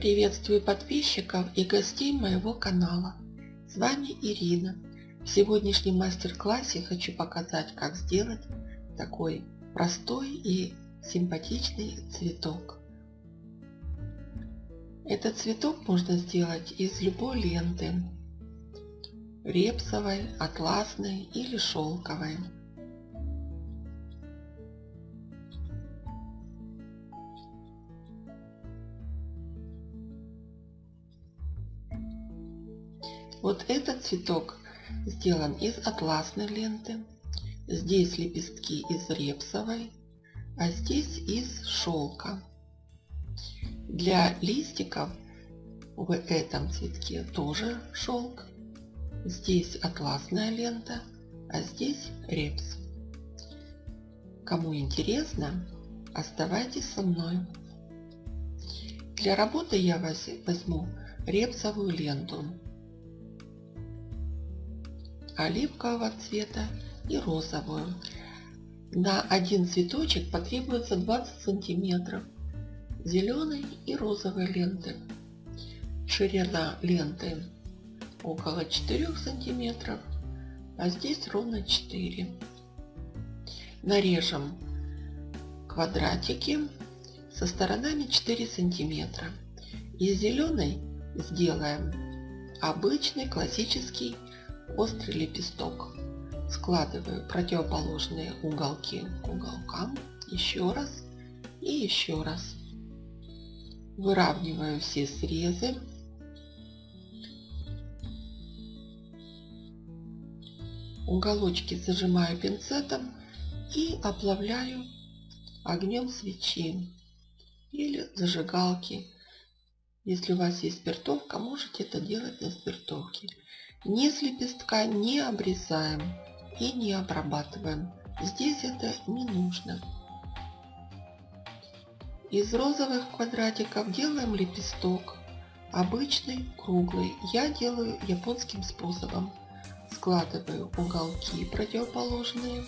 Приветствую подписчиков и гостей моего канала. С вами Ирина. В сегодняшнем мастер-классе хочу показать, как сделать такой простой и симпатичный цветок. Этот цветок можно сделать из любой ленты. Репсовой, атласной или шелковой. Вот этот цветок сделан из атласной ленты. Здесь лепестки из репсовой, а здесь из шелка. Для листиков в этом цветке тоже шелк. Здесь атласная лента, а здесь репс. Кому интересно, оставайтесь со мной. Для работы я возьму репсовую ленту оливкового цвета и розовую. На один цветочек потребуется 20 сантиметров зеленой и розовой ленты. Ширина ленты около 4 сантиметров, а здесь ровно 4. Нарежем квадратики со сторонами 4 сантиметра. Из зеленой сделаем обычный классический острый лепесток. Складываю противоположные уголки к уголкам еще раз и еще раз. Выравниваю все срезы. Уголочки зажимаю пинцетом и оплавляю огнем свечи или зажигалки. Если у вас есть спиртовка, можете это делать на спиртовке. Низ лепестка не обрезаем и не обрабатываем. Здесь это не нужно. Из розовых квадратиков делаем лепесток. Обычный, круглый. Я делаю японским способом. Складываю уголки противоположные.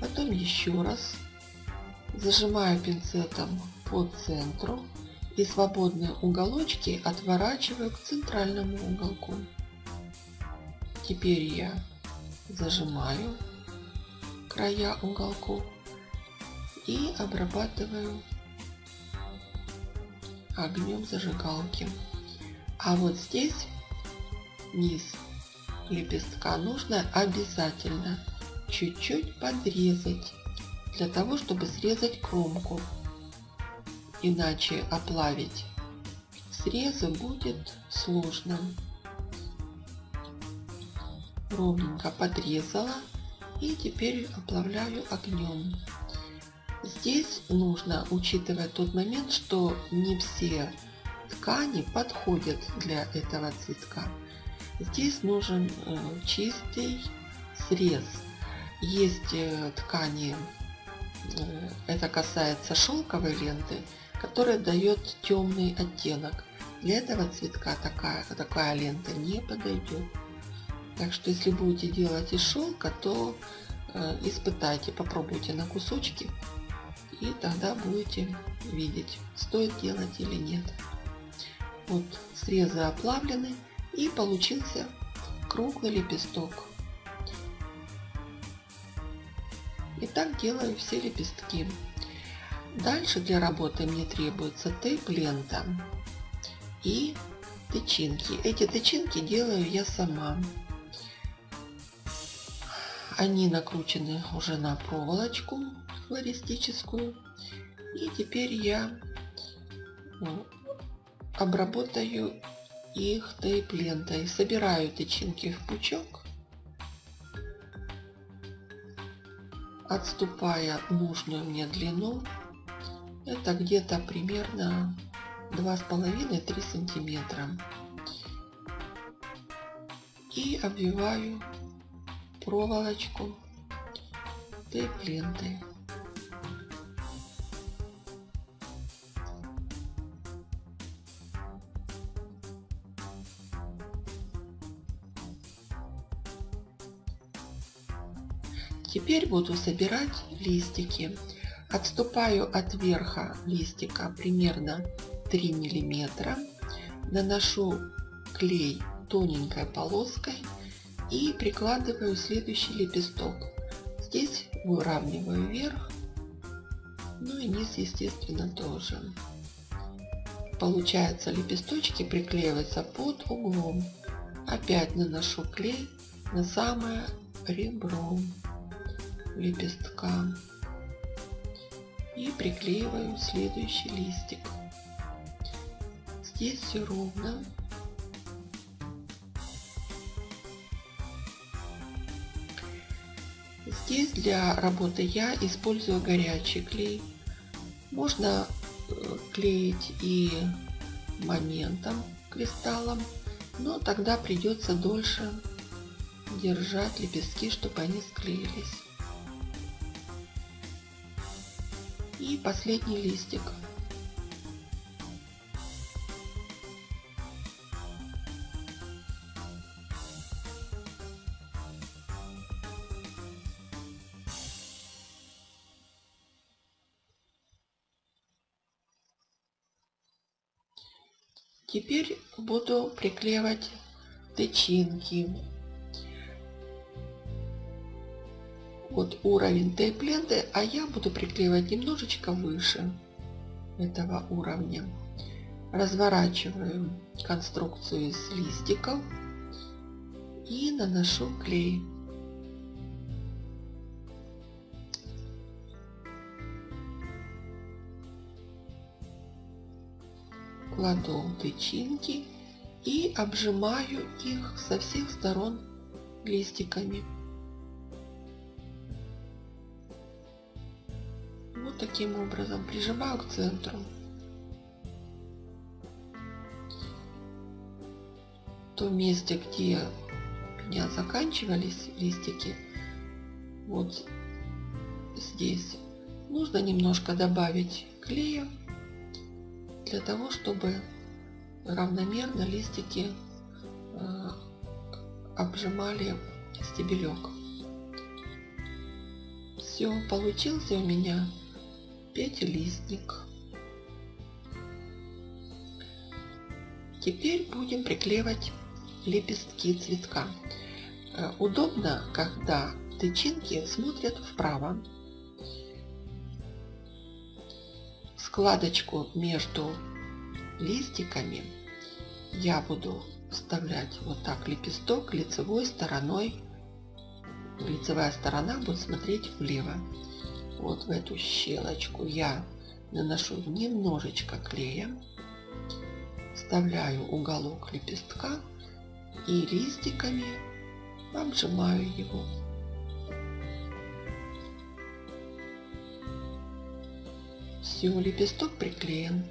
Потом еще раз. Зажимаю пинцетом по центру. И свободные уголочки отворачиваю к центральному уголку. Теперь я зажимаю края уголков и обрабатываю огнем зажигалки. А вот здесь низ лепестка нужно обязательно чуть-чуть подрезать для того, чтобы срезать кромку. Иначе оплавить срезы будет сложно ровненько подрезала и теперь оплавляю огнем. Здесь нужно учитывать тот момент, что не все ткани подходят для этого цветка. Здесь нужен э, чистый срез. Есть э, ткани, э, это касается шелковой ленты, которая дает темный оттенок. Для этого цветка такая, такая лента не подойдет. Так что если будете делать из шелка, то э, испытайте, попробуйте на кусочки и тогда будете видеть, стоит делать или нет. Вот срезы оплавлены и получился круглый лепесток. И так делаю все лепестки. Дальше для работы мне требуется тейп-лента и тычинки. Эти тычинки делаю я сама. Они накручены уже на проволочку флористическую. И теперь я ну, обработаю их тейп-лентой. Собираю тычинки в пучок, отступая нужную мне длину. Это где-то примерно 2,5-3 сантиметра. И обвиваю проволочку тейп-лентой. Теперь буду собирать листики. Отступаю от верха листика примерно 3 миллиметра. Наношу клей тоненькой полоской и прикладываю следующий лепесток. Здесь выравниваю вверх, ну и низ естественно тоже. Получается лепесточки приклеиваются под углом. Опять наношу клей на самое ребро лепестка и приклеиваю следующий листик. Здесь все ровно. Здесь для работы я использую горячий клей. Можно э, клеить и моментом, кристаллом, но тогда придется дольше держать лепестки, чтобы они склеились. И последний листик. Теперь буду приклеивать тычинки. Вот уровень тейп-ленты, а я буду приклеивать немножечко выше этого уровня. Разворачиваю конструкцию из листиков и наношу клей. Кладу тычинки и обжимаю их со всех сторон листиками. Вот таким образом прижимаю к центру. В том месте, где у меня заканчивались листики, вот здесь, нужно немножко добавить клея для того, чтобы равномерно листики э, обжимали стебелек. Все, получился у меня пятилистник. Теперь будем приклеивать лепестки цветка. Э, удобно, когда тычинки смотрят вправо складочку между листиками я буду вставлять вот так лепесток лицевой стороной. Лицевая сторона будет смотреть влево. Вот в эту щелочку я наношу немножечко клея, вставляю уголок лепестка и листиками обжимаю его. Все, лепесток приклеен.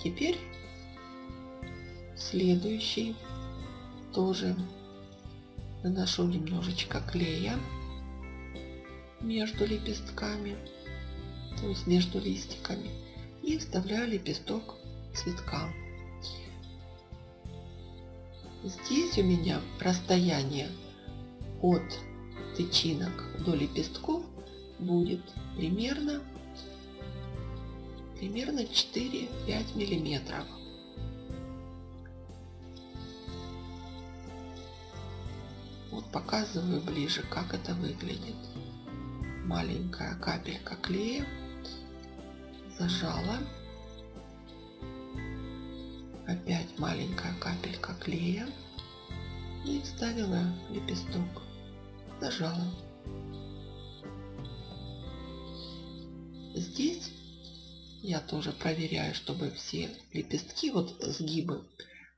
Теперь следующий тоже наношу немножечко клея между лепестками, то есть между листиками, и вставляю лепесток цветка. Здесь у меня расстояние от тычинок до лепестков будет примерно примерно 4-5 миллиметров. Вот показываю ближе, как это выглядит. Маленькая капелька клея зажала. Опять маленькая капелька клея и вставила лепесток. Зажала. Здесь я тоже проверяю, чтобы все лепестки, вот сгибы,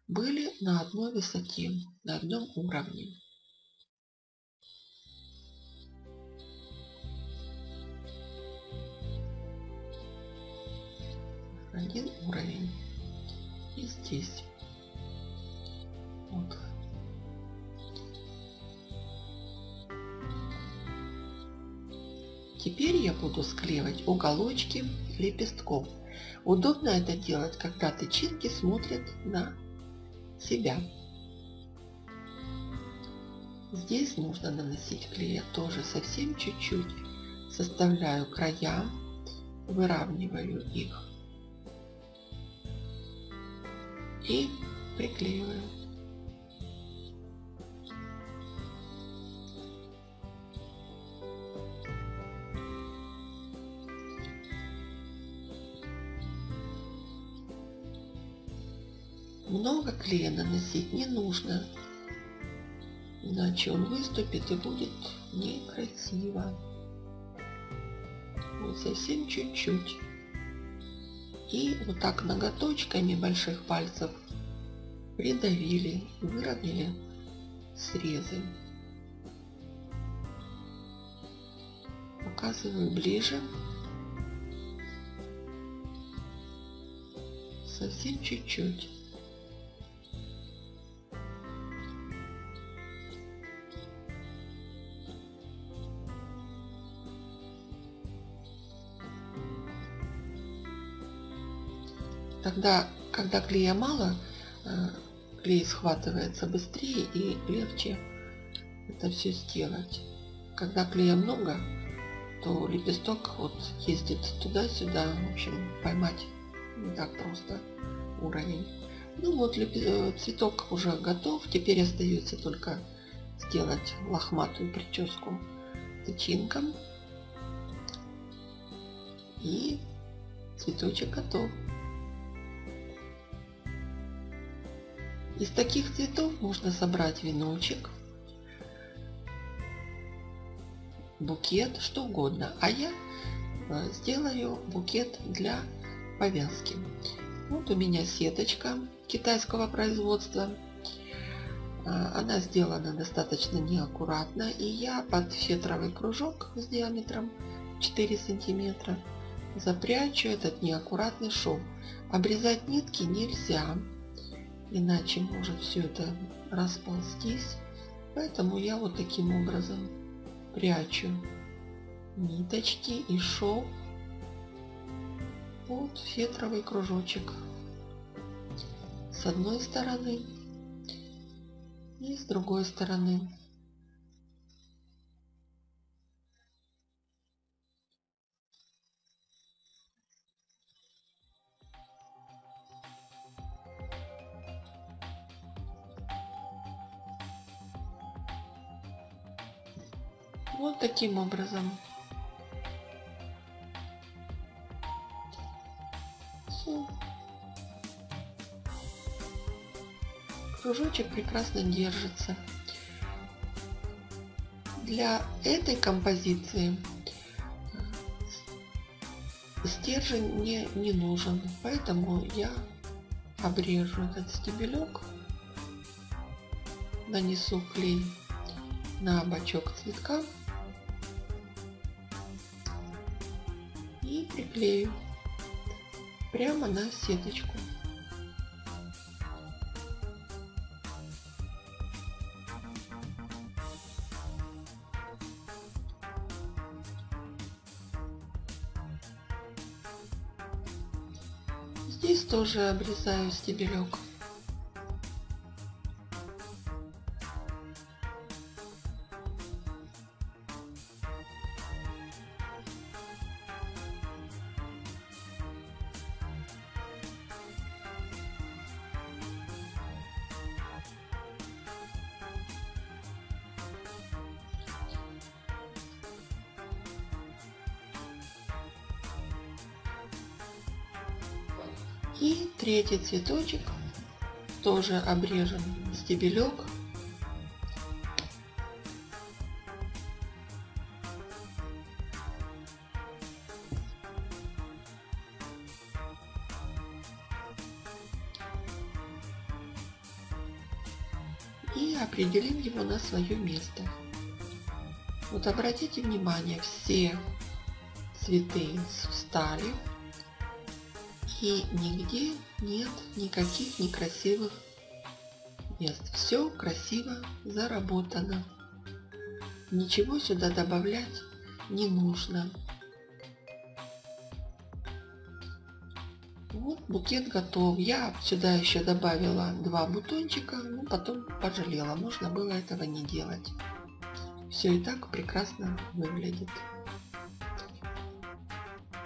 были на одной высоте, на одном уровне. Один уровень. И здесь. Теперь я буду склеивать уголочки лепестков. Удобно это делать, когда тычинки смотрят на себя. Здесь нужно наносить клея тоже совсем чуть-чуть. Составляю края выравниваю их и приклеиваю. Много клея наносить не нужно, иначе он выступит и будет некрасиво. Вот совсем чуть-чуть. И вот так ноготочками больших пальцев придавили, выровняли срезы. Показываю ближе. Совсем чуть-чуть. Тогда, когда клея мало, э, клей схватывается быстрее и легче это все сделать. Когда клея много, то лепесток вот ездит туда-сюда, в общем, поймать не так просто уровень. Ну вот э, цветок уже готов, теперь остается только сделать лохматую прическу тычинком. И цветочек готов. Из таких цветов можно собрать веночек, букет, что угодно. А я э, сделаю букет для повязки. Вот у меня сеточка китайского производства. А, она сделана достаточно неаккуратно. И я под фетровый кружок с диаметром 4 сантиметра запрячу этот неаккуратный шов. Обрезать нитки нельзя иначе может все это расползтись. Поэтому я вот таким образом прячу ниточки и шов под фетровый кружочек с одной стороны и с другой стороны. Вот таким образом. Все. Кружочек прекрасно держится. Для этой композиции стержень мне не нужен, поэтому я обрежу этот стебелек, нанесу клей на бочок цветка и приклею прямо на сеточку. Здесь тоже обрезаю стебелек. И третий цветочек тоже обрежем стебелек. И определим его на свое место. Вот обратите внимание, все цветы встали и нигде нет никаких некрасивых мест. Все красиво заработано. Ничего сюда добавлять не нужно. Вот букет готов. Я сюда еще добавила два бутончика, но потом пожалела. Можно было этого не делать. Все и так прекрасно выглядит.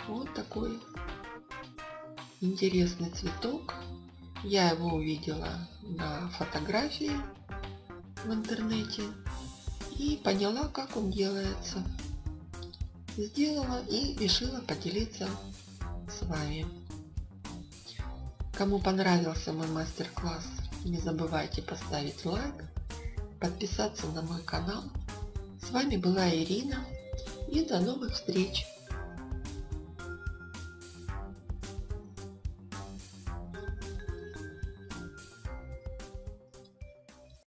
Вот такой интересный цветок. Я его увидела на фотографии в интернете и поняла, как он делается. Сделала и решила поделиться с вами. Кому понравился мой мастер-класс, не забывайте поставить лайк, подписаться на мой канал. С вами была Ирина и до новых встреч!